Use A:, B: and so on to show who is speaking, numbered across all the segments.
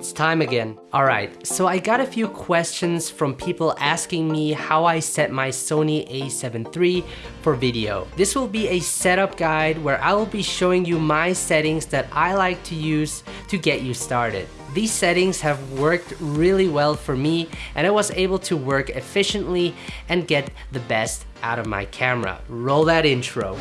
A: it's time again. Alright, so I got a few questions from people asking me how I set my Sony a7 III for video. This will be a setup guide where I will be showing you my settings that I like to use to get you started. These settings have worked really well for me and I was able to work efficiently and get the best out of my camera. Roll that intro.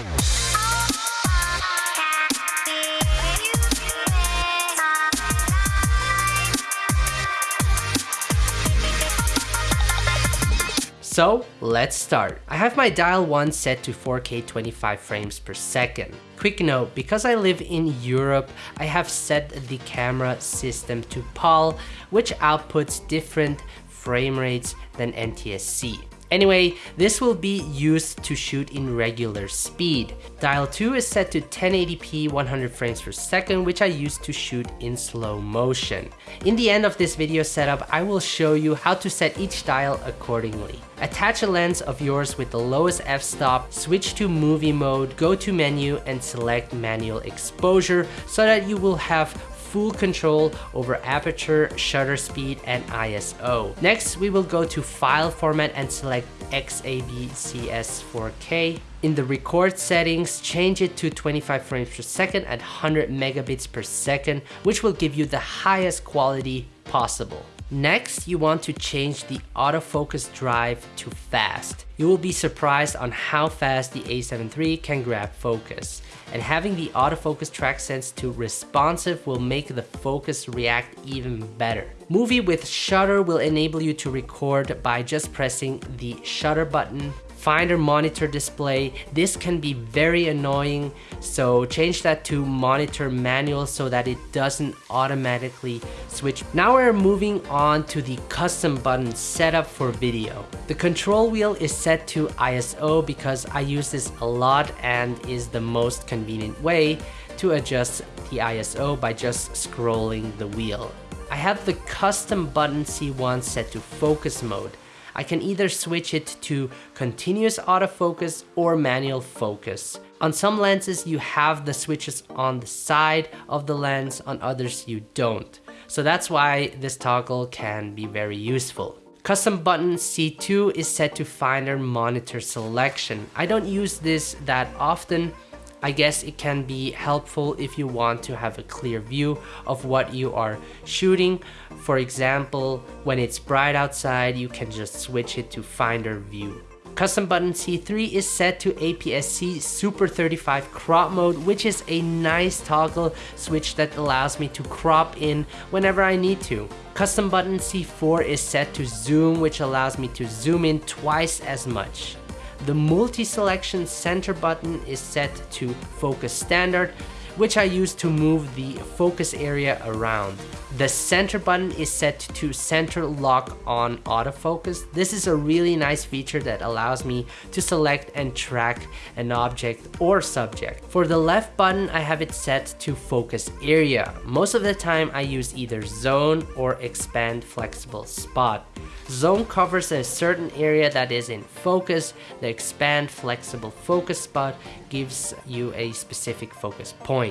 A: So let's start. I have my dial 1 set to 4K 25 frames per second. Quick note, because I live in Europe, I have set the camera system to PAL, which outputs different frame rates than NTSC. Anyway, this will be used to shoot in regular speed. Dial 2 is set to 1080p 100 frames per second, which I use to shoot in slow motion. In the end of this video setup, I will show you how to set each dial accordingly. Attach a lens of yours with the lowest f-stop, switch to movie mode, go to menu and select manual exposure so that you will have full control over aperture, shutter speed, and ISO. Next, we will go to file format and select XAVCS4K. In the record settings, change it to 25 frames per second at 100 megabits per second, which will give you the highest quality possible. Next, you want to change the autofocus drive to fast. You will be surprised on how fast the a7 III can grab focus. And having the autofocus track sense to responsive will make the focus react even better. Movie with shutter will enable you to record by just pressing the shutter button Finder monitor display. This can be very annoying, so change that to monitor manual so that it doesn't automatically switch. Now we're moving on to the custom button setup for video. The control wheel is set to ISO because I use this a lot and is the most convenient way to adjust the ISO by just scrolling the wheel. I have the custom button C1 set to focus mode. I can either switch it to continuous autofocus or manual focus. On some lenses, you have the switches on the side of the lens, on others you don't. So that's why this toggle can be very useful. Custom button C2 is set to finder monitor selection. I don't use this that often, I guess it can be helpful if you want to have a clear view of what you are shooting. For example, when it's bright outside, you can just switch it to Finder View. Custom button C3 is set to APS-C Super 35 crop mode, which is a nice toggle switch that allows me to crop in whenever I need to. Custom button C4 is set to zoom, which allows me to zoom in twice as much. The multi-selection center button is set to focus standard, which I use to move the focus area around. The center button is set to center lock on autofocus. This is a really nice feature that allows me to select and track an object or subject. For the left button, I have it set to focus area. Most of the time I use either zone or expand flexible spot. Zone covers a certain area that is in focus. The expand flexible focus spot gives you a specific focus point.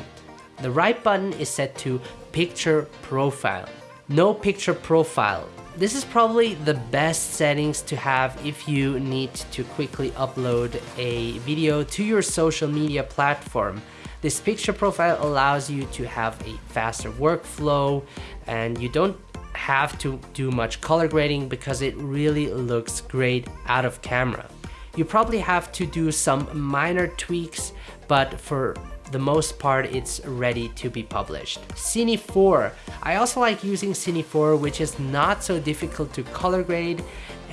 A: The right button is set to picture profile. No picture profile. This is probably the best settings to have if you need to quickly upload a video to your social media platform. This picture profile allows you to have a faster workflow and you don't have to do much color grading because it really looks great out of camera. You probably have to do some minor tweaks, but for the most part it's ready to be published. Cine 4. I also like using Cine 4 which is not so difficult to color grade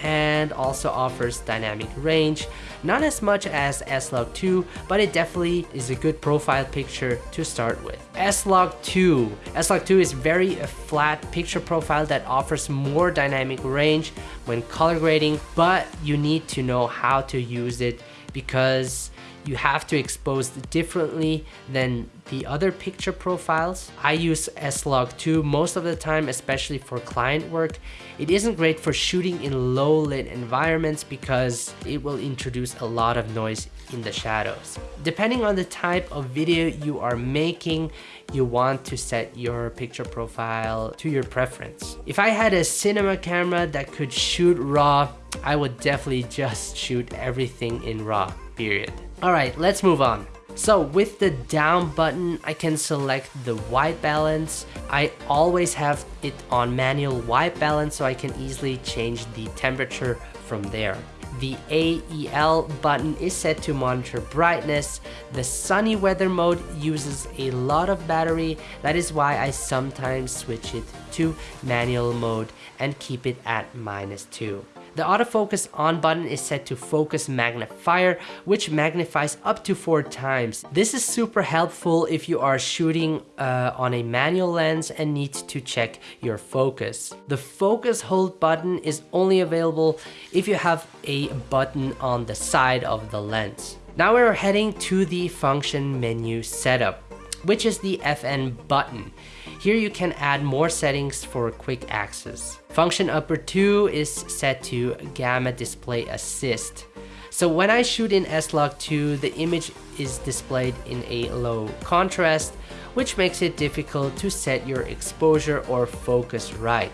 A: and also offers dynamic range. Not as much as S-Log 2, but it definitely is a good profile picture to start with. S-Log 2. S-Log 2 is very a flat picture profile that offers more dynamic range when color grading, but you need to know how to use it because you have to expose differently than the other picture profiles. I use S-Log2 most of the time, especially for client work. It isn't great for shooting in low lit environments because it will introduce a lot of noise in the shadows. Depending on the type of video you are making, you want to set your picture profile to your preference. If I had a cinema camera that could shoot RAW, I would definitely just shoot everything in RAW, period. Alright, let's move on. So with the down button, I can select the white balance. I always have it on manual white balance so I can easily change the temperature from there. The AEL button is set to monitor brightness. The sunny weather mode uses a lot of battery. That is why I sometimes switch it to manual mode and keep it at minus 2. The autofocus on button is set to focus magnifier, which magnifies up to four times. This is super helpful if you are shooting uh, on a manual lens and need to check your focus. The focus hold button is only available if you have a button on the side of the lens. Now we're heading to the function menu setup, which is the FN button. Here you can add more settings for quick access. Function upper 2 is set to gamma display assist. So when I shoot in S-Log2, the image is displayed in a low contrast, which makes it difficult to set your exposure or focus right.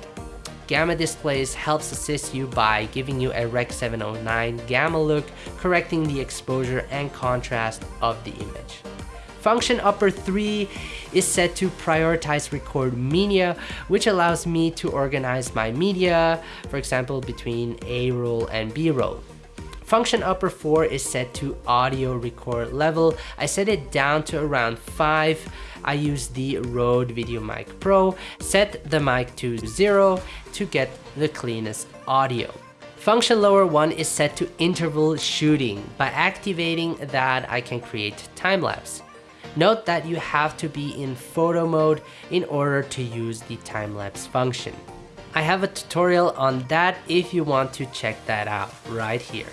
A: Gamma displays helps assist you by giving you a Rec 709 gamma look, correcting the exposure and contrast of the image. Function upper 3 is set to prioritize record media, which allows me to organize my media, for example, between A-roll and B-roll. Function upper 4 is set to audio record level. I set it down to around 5. I use the Rode VideoMic Pro. Set the mic to 0 to get the cleanest audio. Function lower 1 is set to interval shooting. By activating that, I can create time-lapse. Note that you have to be in photo mode in order to use the time-lapse function. I have a tutorial on that if you want to check that out right here.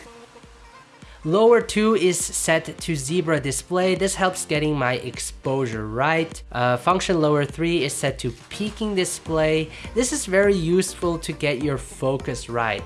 A: Lower 2 is set to zebra display. This helps getting my exposure right. Uh, function lower 3 is set to peaking display. This is very useful to get your focus right.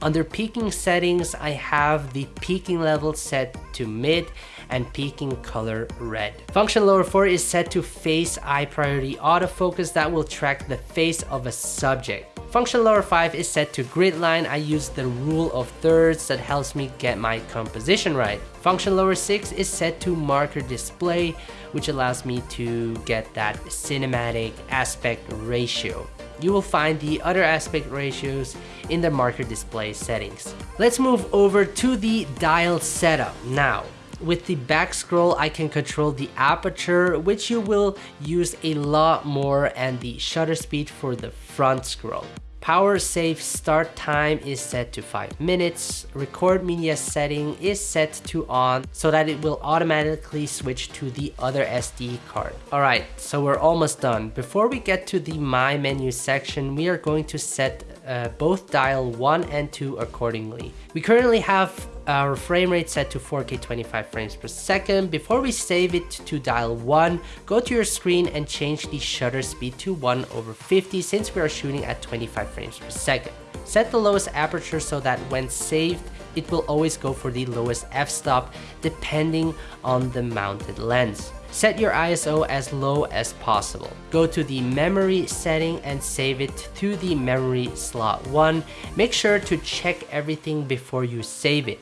A: Under peaking settings, I have the peaking level set to mid and peaking color red. Function lower 4 is set to face eye priority autofocus that will track the face of a subject. Function lower 5 is set to grid line. I use the rule of thirds that helps me get my composition right. Function lower 6 is set to marker display, which allows me to get that cinematic aspect ratio. You will find the other aspect ratios in the marker display settings. Let's move over to the dial setup. Now, with the back scroll, I can control the aperture, which you will use a lot more, and the shutter speed for the front scroll. Power save start time is set to 5 minutes. Record media setting is set to on so that it will automatically switch to the other SD card. Alright, so we're almost done. Before we get to the My menu section, we are going to set uh, both dial 1 and 2 accordingly. We currently have our frame rate set to 4K 25 frames per second. Before we save it to dial 1, go to your screen and change the shutter speed to 1 over 50 since we are shooting at 25 frames per second. Set the lowest aperture so that when saved, it will always go for the lowest f-stop depending on the mounted lens. Set your ISO as low as possible. Go to the memory setting and save it to the memory slot 1. Make sure to check everything before you save it.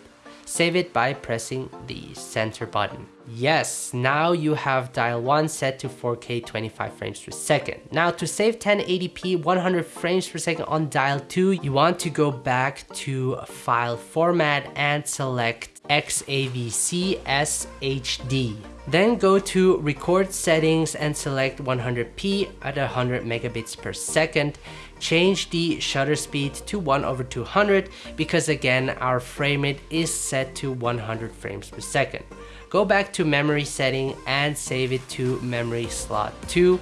A: Save it by pressing the center button. Yes, now you have dial 1 set to 4K 25 frames per second. Now to save 1080p 100 frames per second on dial 2, you want to go back to file format and select XAVC SHD. Then go to record settings and select 100p at 100 megabits per second. Change the shutter speed to 1 over 200 because again our frame rate is set to 100 frames per second. Go back to memory setting and save it to memory slot 2.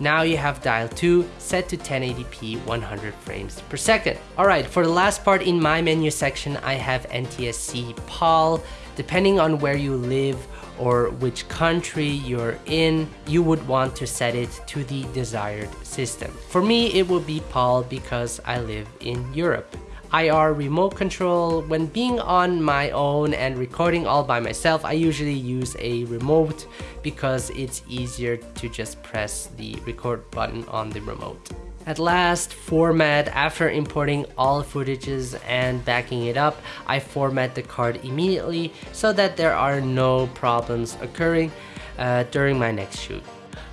A: Now you have dial 2 set to 1080p 100 frames per second. Alright, for the last part in my menu section I have NTSC PAL Depending on where you live or which country you're in, you would want to set it to the desired system. For me, it would be PAL because I live in Europe. IR remote control, when being on my own and recording all by myself, I usually use a remote because it's easier to just press the record button on the remote. At last, format. After importing all footages and backing it up, I format the card immediately so that there are no problems occurring uh, during my next shoot.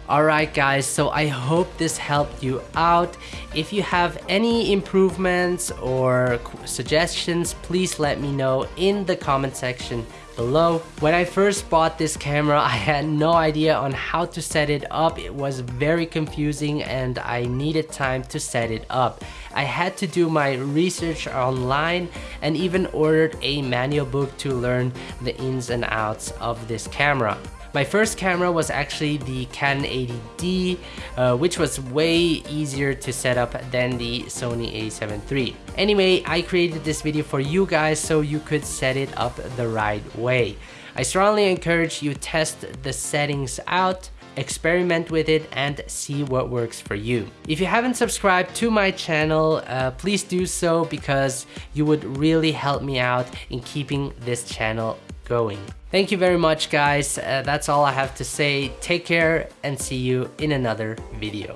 A: Alright guys, so I hope this helped you out. If you have any improvements or suggestions, please let me know in the comment section below. When I first bought this camera, I had no idea on how to set it up. It was very confusing and I needed time to set it up. I had to do my research online and even ordered a manual book to learn the ins and outs of this camera. My first camera was actually the Canon 80D, uh, which was way easier to set up than the Sony a7 III. Anyway, I created this video for you guys so you could set it up the right way. I strongly encourage you test the settings out experiment with it and see what works for you. If you haven't subscribed to my channel, uh, please do so because you would really help me out in keeping this channel going. Thank you very much guys. Uh, that's all I have to say. Take care and see you in another video.